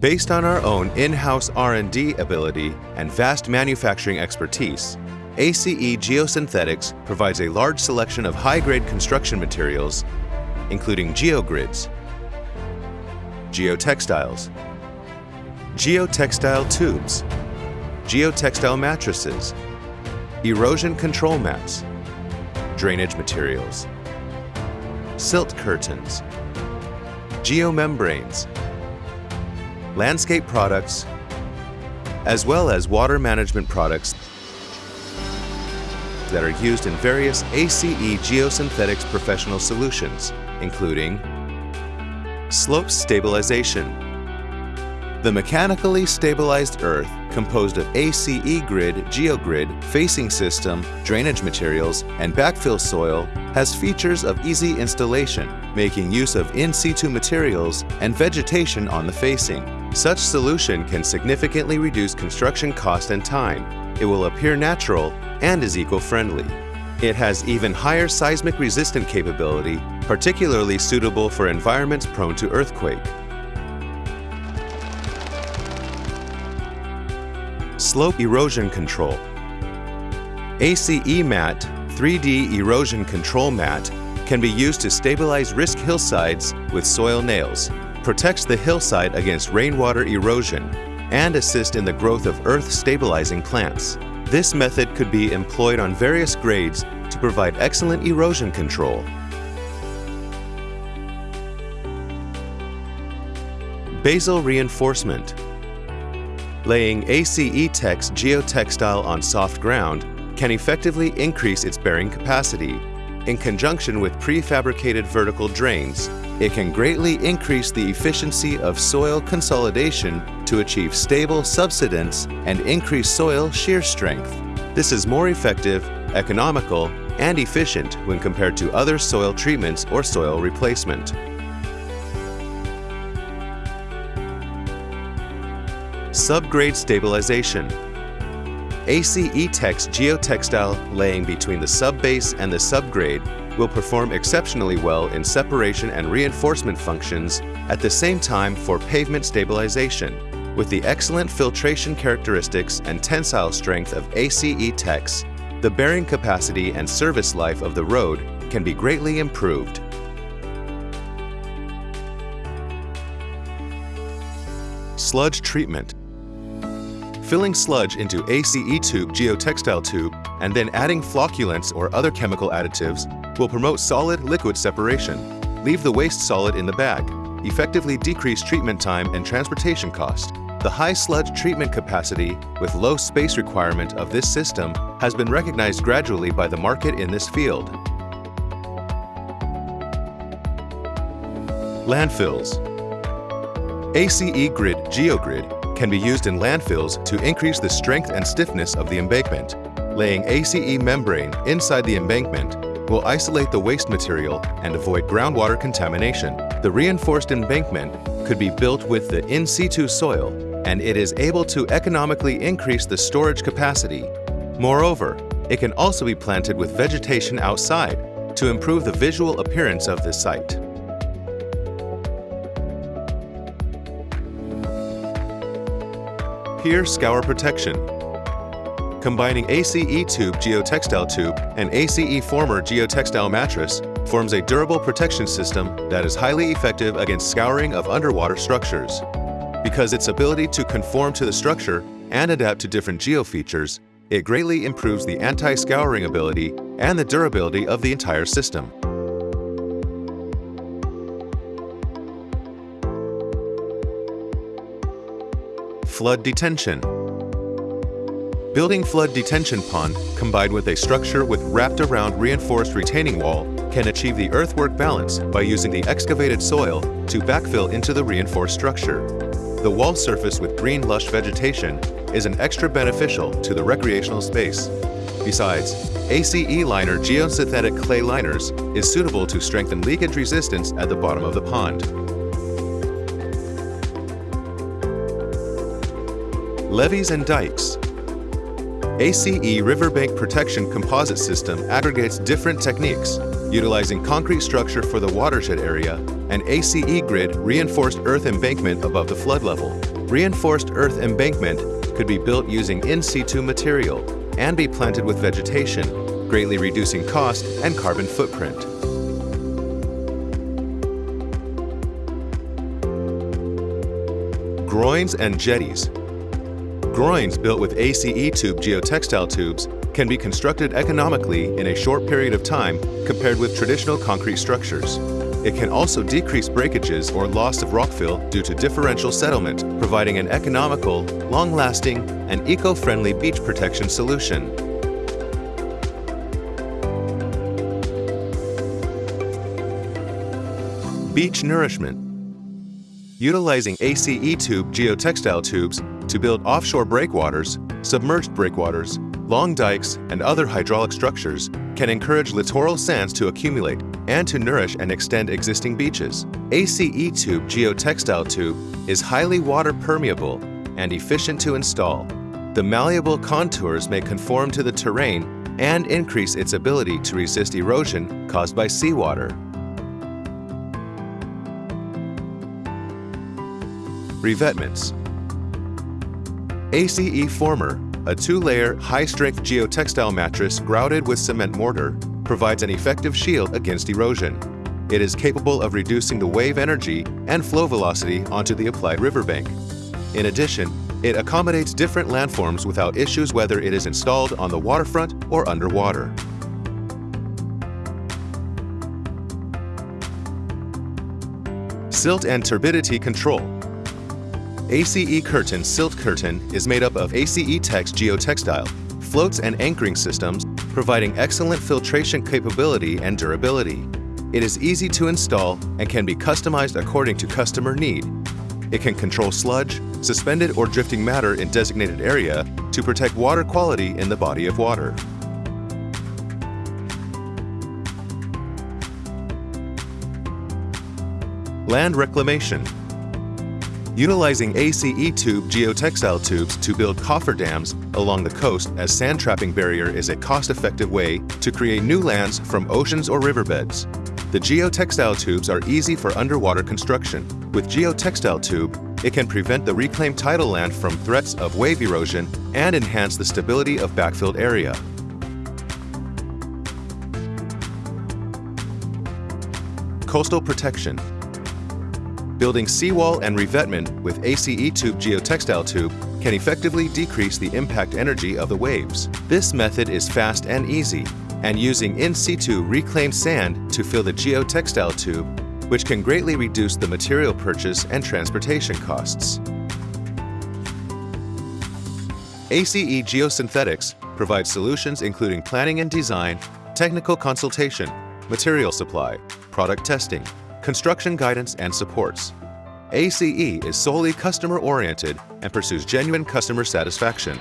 Based on our own in-house R&D ability and vast manufacturing expertise, ACE Geosynthetics provides a large selection of high-grade construction materials, including geogrids, geotextiles, geotextile tubes, geotextile mattresses, erosion control mats, drainage materials, silt curtains, geomembranes, landscape products, as well as water management products that are used in various ACE geosynthetics professional solutions, including slope stabilization. The mechanically stabilized earth composed of ACE grid, geogrid, facing system, drainage materials, and backfill soil has features of easy installation, making use of in-situ materials and vegetation on the facing. Such solution can significantly reduce construction cost and time. It will appear natural and is eco-friendly. It has even higher seismic resistant capability, particularly suitable for environments prone to earthquake. Slope Erosion Control ACE Mat 3D Erosion Control Mat can be used to stabilize risk hillsides with soil nails protects the hillside against rainwater erosion and assist in the growth of earth-stabilizing plants. This method could be employed on various grades to provide excellent erosion control. Basal reinforcement. Laying ACE Tex geotextile on soft ground can effectively increase its bearing capacity in conjunction with prefabricated vertical drains it can greatly increase the efficiency of soil consolidation to achieve stable subsidence and increase soil shear strength. This is more effective, economical, and efficient when compared to other soil treatments or soil replacement. Subgrade stabilization. ACE Tex geotextile laying between the subbase and the subgrade will perform exceptionally well in separation and reinforcement functions at the same time for pavement stabilization. With the excellent filtration characteristics and tensile strength of ACE Tex, the bearing capacity and service life of the road can be greatly improved. Sludge treatment Filling sludge into ACE tube geotextile tube and then adding flocculants or other chemical additives will promote solid liquid separation. Leave the waste solid in the bag. Effectively decrease treatment time and transportation cost. The high sludge treatment capacity with low space requirement of this system has been recognized gradually by the market in this field. Landfills ACE Grid GeoGrid can be used in landfills to increase the strength and stiffness of the embankment. Laying ACE membrane inside the embankment will isolate the waste material and avoid groundwater contamination. The reinforced embankment could be built with the in-situ soil and it is able to economically increase the storage capacity. Moreover, it can also be planted with vegetation outside to improve the visual appearance of the site. Pier Scour Protection Combining ACE Tube geotextile tube and ACE Former geotextile mattress forms a durable protection system that is highly effective against scouring of underwater structures. Because its ability to conform to the structure and adapt to different geofeatures, it greatly improves the anti-scouring ability and the durability of the entire system. Flood detention Building flood detention pond combined with a structure with wrapped around reinforced retaining wall can achieve the earthwork balance by using the excavated soil to backfill into the reinforced structure. The wall surface with green lush vegetation is an extra beneficial to the recreational space. Besides, ACE Liner geosynthetic clay liners is suitable to strengthen leakage resistance at the bottom of the pond. Levees and dikes ACE Riverbank Protection Composite System aggregates different techniques, utilizing concrete structure for the watershed area and ACE Grid reinforced earth embankment above the flood level. Reinforced earth embankment could be built using in situ material and be planted with vegetation, greatly reducing cost and carbon footprint. Groins and jetties. Groins built with ACE tube geotextile tubes can be constructed economically in a short period of time compared with traditional concrete structures. It can also decrease breakages or loss of rockfill due to differential settlement, providing an economical, long-lasting, and eco-friendly beach protection solution. Beach nourishment. Utilizing ACE tube geotextile tubes to build offshore breakwaters, submerged breakwaters, long dikes, and other hydraulic structures can encourage littoral sands to accumulate and to nourish and extend existing beaches. ACE tube geotextile tube is highly water permeable and efficient to install. The malleable contours may conform to the terrain and increase its ability to resist erosion caused by seawater. Revetments ACE Former, a two-layer, high-strength geotextile mattress grouted with cement mortar, provides an effective shield against erosion. It is capable of reducing the wave energy and flow velocity onto the applied riverbank. In addition, it accommodates different landforms without issues whether it is installed on the waterfront or underwater. Silt and turbidity control ACE Curtain Silt Curtain is made up of ACE Tex geotextile, floats and anchoring systems, providing excellent filtration capability and durability. It is easy to install and can be customized according to customer need. It can control sludge, suspended or drifting matter in designated area to protect water quality in the body of water. Land reclamation utilizing ACE tube geotextile tubes to build cofferdams along the coast as sand trapping barrier is a cost-effective way to create new lands from oceans or riverbeds. The geotextile tubes are easy for underwater construction. With geotextile tube, it can prevent the reclaimed tidal land from threats of wave erosion and enhance the stability of backfilled area. Coastal protection Building seawall and revetment with ACE tube geotextile tube can effectively decrease the impact energy of the waves. This method is fast and easy, and using in situ reclaimed sand to fill the geotextile tube, which can greatly reduce the material purchase and transportation costs. ACE Geosynthetics provides solutions including planning and design, technical consultation, material supply, product testing, construction guidance and supports. ACE is solely customer-oriented and pursues genuine customer satisfaction.